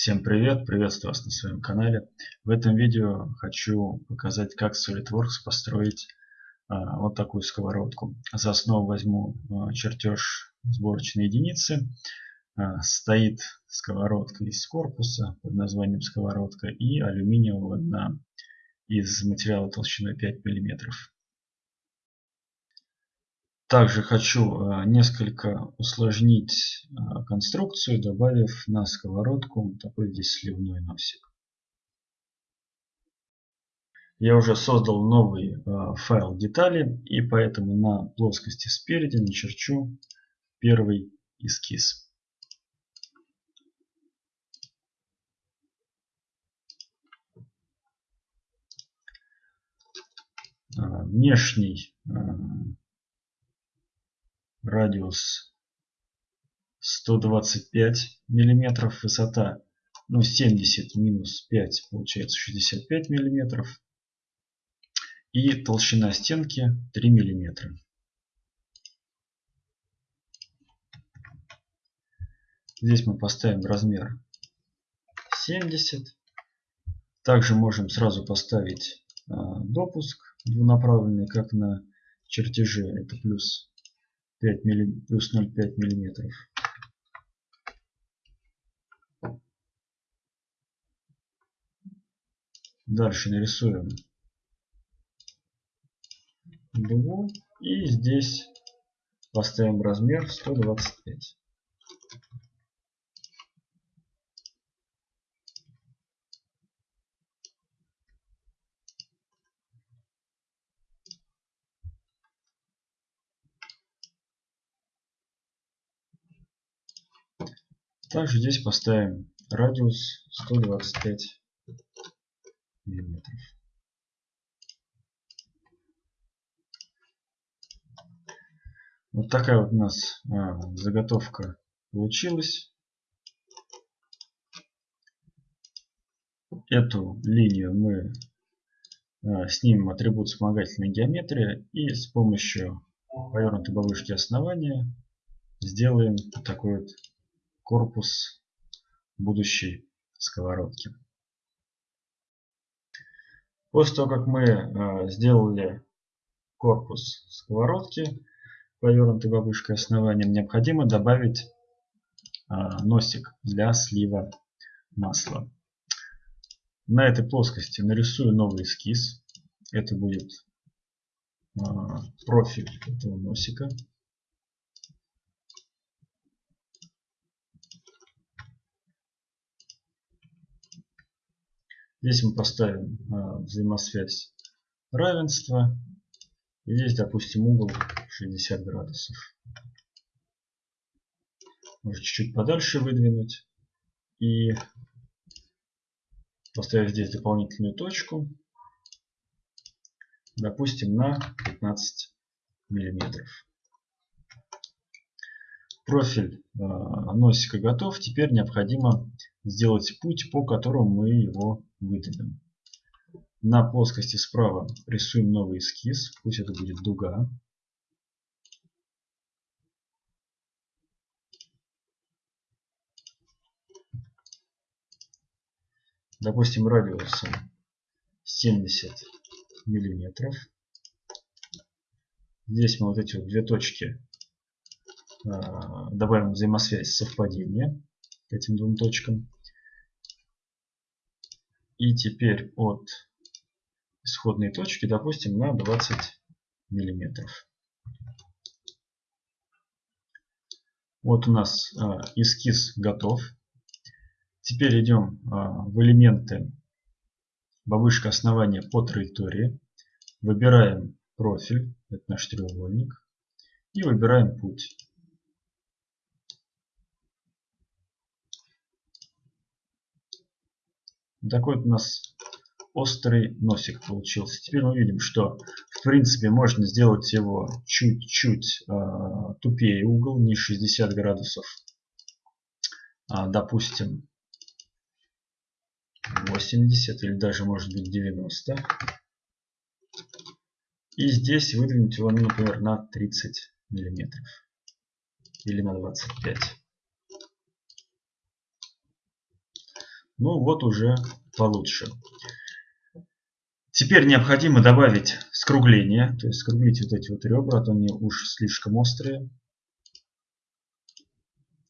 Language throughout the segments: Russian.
Всем привет! Приветствую вас на своем канале. В этом видео хочу показать, как в SolidWorks построить а, вот такую сковородку. За основу возьму а, чертеж сборочной единицы. А, стоит сковородка из корпуса под названием сковородка и алюминиевого дна из материала толщиной 5 мм. Также хочу э, несколько усложнить э, конструкцию, добавив на сковородку такой здесь сливной носик. Я уже создал новый э, файл детали и поэтому на плоскости спереди начерчу первый эскиз. Внешний радиус 125 миллиметров, высота ну 70 минус 5 получается 65 миллиметров и толщина стенки 3 миллиметра. Здесь мы поставим размер 70. Также можем сразу поставить а, допуск двунаправленный, как на чертеже. Это плюс 5 милли, плюс 0,5 миллиметров. Дальше нарисуем дугу и здесь поставим размер 125. Также здесь поставим радиус 125 миллиметров. Вот такая вот у нас а, заготовка получилась. Эту линию мы а, снимем атрибут вспомогательной геометрии и с помощью повернутой бабушки основания сделаем такой вот корпус будущей сковородки. После того, как мы э, сделали корпус сковородки, повернутой бабушкой основанием, необходимо добавить э, носик для слива масла. На этой плоскости нарисую новый эскиз. Это будет э, профиль этого носика. Здесь мы поставим э, взаимосвязь равенства. И здесь, допустим, угол 60 градусов. Можно чуть-чуть подальше выдвинуть. И поставить здесь дополнительную точку. Допустим, на 15 миллиметров. Профиль э, носика готов. Теперь необходимо сделать путь, по которому мы его выделим. На плоскости справа рисуем новый эскиз. Пусть это будет дуга. Допустим, радиусом 70 миллиметров. Здесь мы вот эти вот две точки а, добавим взаимосвязь совпадения к этим двум точкам. И теперь от исходной точки, допустим, на 20 миллиметров. Вот у нас э, эскиз готов. Теперь идем э, в элементы бабушка основания по траектории. Выбираем профиль, это наш треугольник. И выбираем путь. Такой вот у нас острый носик получился. Теперь мы видим, что в принципе можно сделать его чуть-чуть э, тупее угол, не 60 градусов, а, допустим 80 или даже может быть 90. И здесь выдвинуть его, например, на 30 миллиметров или на 25. Ну вот уже получше. Теперь необходимо добавить скругление, то есть скруглить вот эти вот ребра, а то они уж слишком острые.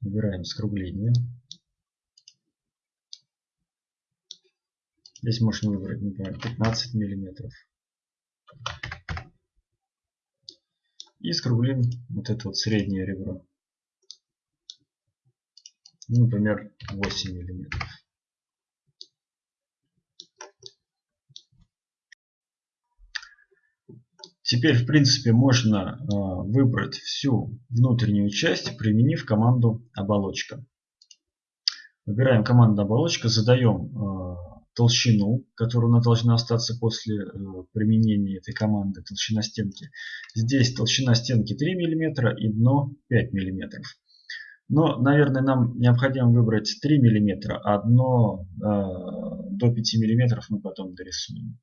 Выбираем скругление. Здесь можно выбрать, например, 15 миллиметров. И скруглим вот это вот среднее ребро. Например, 8 миллиметров. Теперь, в принципе, можно э, выбрать всю внутреннюю часть, применив команду оболочка. Выбираем команду оболочка, задаем э, толщину, которая она должна остаться после э, применения этой команды, толщина стенки. Здесь толщина стенки 3 мм и дно 5 мм. Но, наверное, нам необходимо выбрать 3 мм, а дно до 5 мм мы потом дорисуем.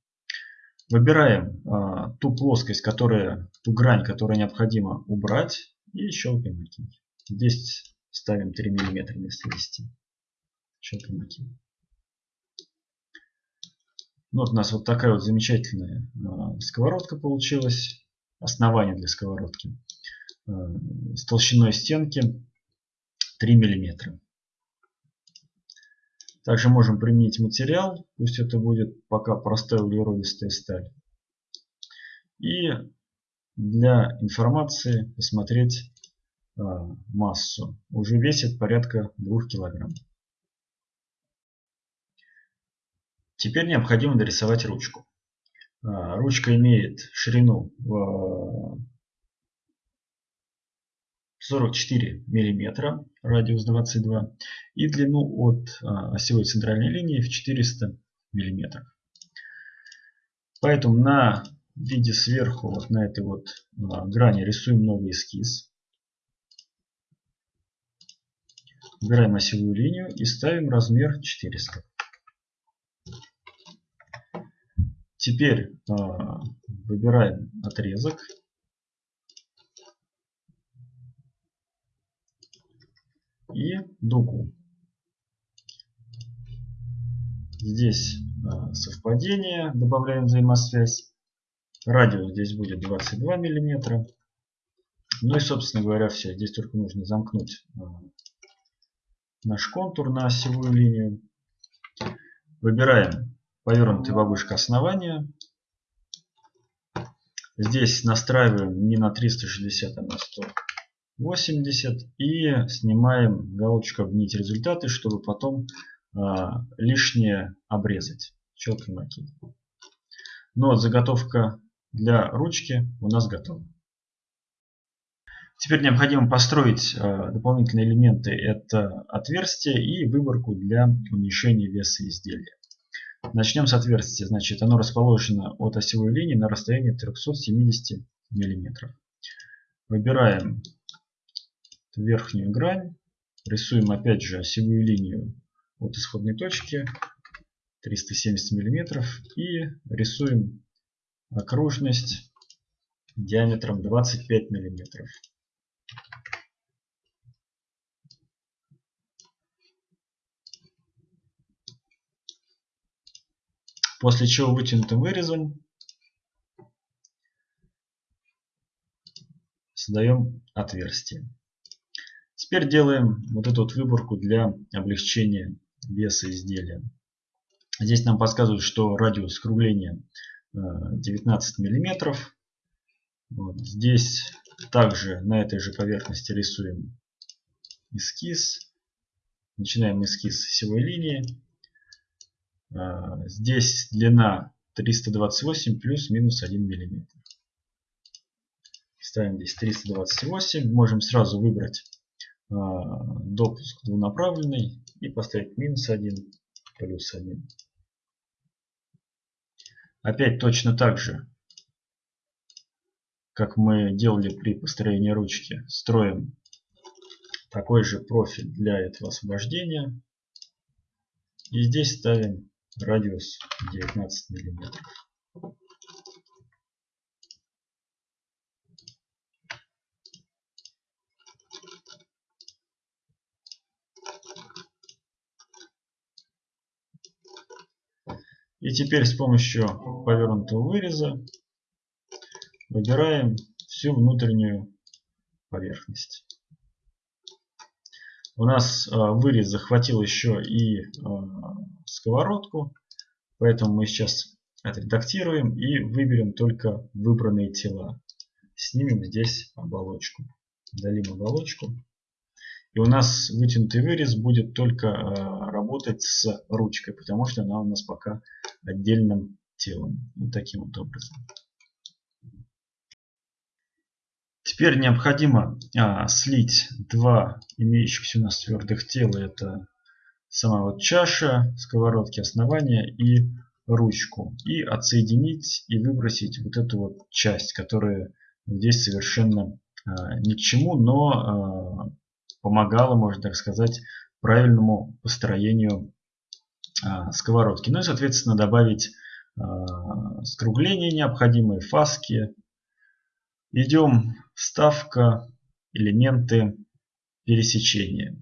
Выбираем а, ту плоскость, которая, ту грань, которую необходимо убрать и щелкаем ОК. Здесь ставим 3 мм вместо 10. Щелкаем ОК. Ну, вот у нас вот такая вот замечательная а, сковородка получилась. Основание для сковородки. А, с толщиной стенки 3 миллиметра. Также можем применить материал, пусть это будет пока простая углеродистая сталь. И для информации посмотреть э, массу. Уже весит порядка 2 килограмм. Теперь необходимо дорисовать ручку. Э, ручка имеет ширину 44 мм, радиус 22 и длину от а, осевой центральной линии в 400 мм. Поэтому на виде сверху, вот на этой вот а, грани рисуем новый эскиз. Выбираем осевую линию и ставим размер 400. Теперь э, выбираем отрезок и дугу. Здесь а, совпадение, добавляем взаимосвязь. Радиус здесь будет 22 миллиметра. Ну и, собственно говоря, все. Здесь только нужно замкнуть а, наш контур на осевую линию. Выбираем повернутая бабушка основания. Здесь настраиваем не на 360, а на 100 80 и снимаем галочку обнить результаты, чтобы потом э, лишнее обрезать. Щелкаем ОК. Вот заготовка для ручки у нас готова. Теперь необходимо построить э, дополнительные элементы. Это отверстие и выборку для уменьшения веса изделия. Начнем с отверстия. Значит, оно расположено от осевой линии на расстоянии 370 мм. Выбираем верхнюю грань. Рисуем опять же осевую линию от исходной точки 370 мм и рисуем окружность диаметром 25 мм. После чего вытянутым вырезом создаем отверстие. Теперь делаем вот эту вот выборку для облегчения веса изделия. Здесь нам подсказывают, что радиус скругления 19 э, миллиметров. Вот. Здесь также на этой же поверхности рисуем эскиз. Начинаем эскиз с осевой линии. Э, здесь длина 328 плюс-минус 1 миллиметр. Ставим здесь 328. Можем сразу выбрать допуск двунаправленный и поставить минус 1, плюс 1. Опять точно так же, как мы делали при построении ручки, строим такой же профиль для этого освобождения. И здесь ставим радиус 19 миллиметров. И теперь с помощью повернутого выреза выбираем всю внутреннюю поверхность. У нас э, вырез захватил еще и э, сковородку, поэтому мы сейчас отредактируем и выберем только выбранные тела. Снимем здесь оболочку. Удалим оболочку. И у нас вытянутый вырез будет только э, работать с ручкой, потому что она у нас пока отдельным телом. Вот таким вот образом. Теперь необходимо а, слить два имеющихся у нас твердых тела. Это сама вот чаша, сковородки основания и ручку. И отсоединить и выбросить вот эту вот часть, которая здесь совершенно а, ни к чему, но а, помогала, можно так сказать, правильному построению сковородки. Ну и, соответственно, добавить а, скругления необходимые, фаски. Идем вставка, элементы пересечения.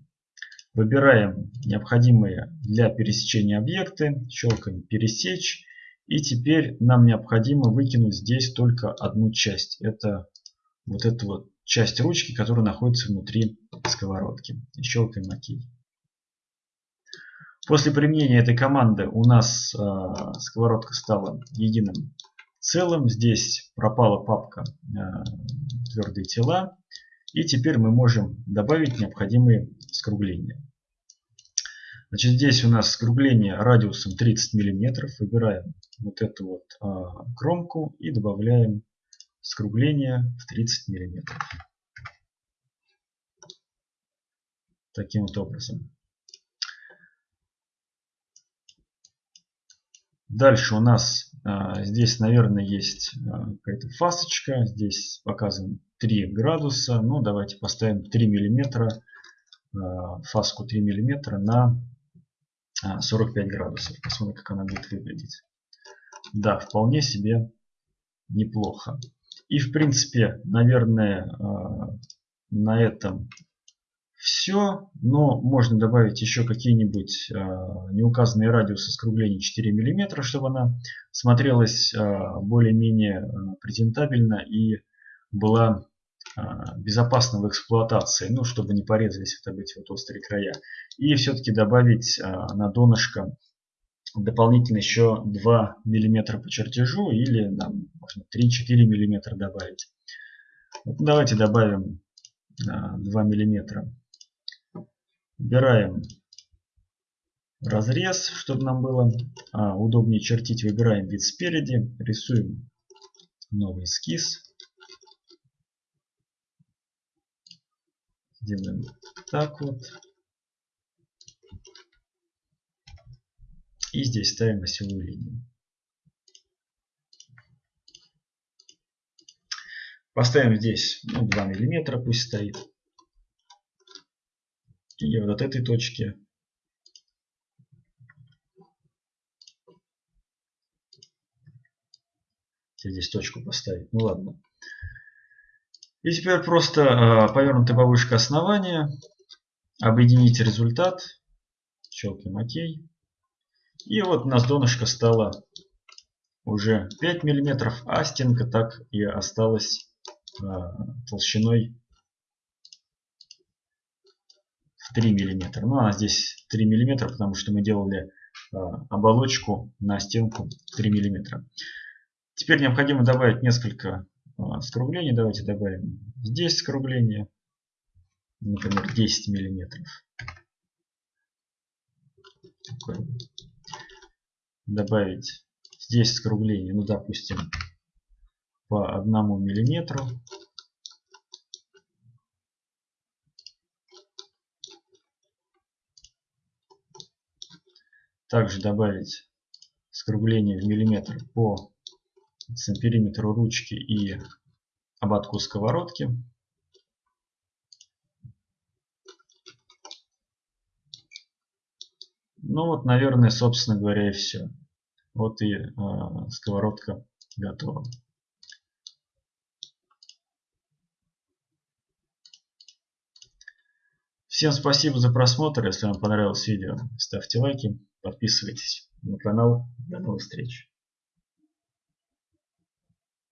Выбираем необходимые для пересечения объекты, щелкаем пересечь. И теперь нам необходимо выкинуть здесь только одну часть. Это вот эту вот часть ручки, которая находится внутри сковородки. И щелкаем ОК. После применения этой команды у нас э, сковородка стала единым целым. Здесь пропала папка э, твердые тела. И теперь мы можем добавить необходимые скругления. Значит, здесь у нас скругление радиусом 30 мм. Выбираем вот эту вот э, кромку и добавляем скругление в 30 мм. Таким вот образом. Дальше у нас а, здесь, наверное, есть а, какая-то фасочка. Здесь показан 3 градуса. Ну, давайте поставим 3 миллиметра, а, фаску 3 миллиметра на а, 45 градусов. Посмотрим, как она будет выглядеть. Да, вполне себе неплохо. И, в принципе, наверное, на этом все. Но можно добавить еще какие-нибудь э, неуказанные радиусы скругления 4 мм, чтобы она смотрелась э, более-менее э, презентабельно и была безопасна в эксплуатации, ну, чтобы не порезались вот эти вот острые края. И все-таки добавить на донышко дополнительно еще 2 мм по чертежу или там, можно 3-4 мм добавить. Вот давайте добавим 2 миллиметра Выбираем разрез, чтобы нам было а, удобнее чертить. Выбираем вид спереди, рисуем новый эскиз. Сделаем так вот. И здесь ставим осевую линию. Поставим здесь ну, 2 миллиметра, пусть стоит. И вот от этой точки здесь точку поставить. Ну ладно. И теперь просто э, повернутая повышка основания. Объединить результат. Щелкаем ОК. И вот у нас донышко стало уже 5 мм, а стенка так и осталась э, толщиной в 3 мм. Ну, а здесь 3 мм, потому что мы делали э, оболочку на стенку 3 мм. Теперь необходимо добавить несколько э, скруглений. Давайте добавим здесь скругление, например, 10 мм. Добавить здесь скругление, ну, допустим, по одному миллиметру. Также добавить скругление в миллиметр по периметру ручки и ободку сковородки. Ну вот, наверное, собственно говоря, и все. Вот и э, сковородка готова. Всем спасибо за просмотр. Если вам понравилось видео, ставьте лайки, подписывайтесь на канал. До новых встреч.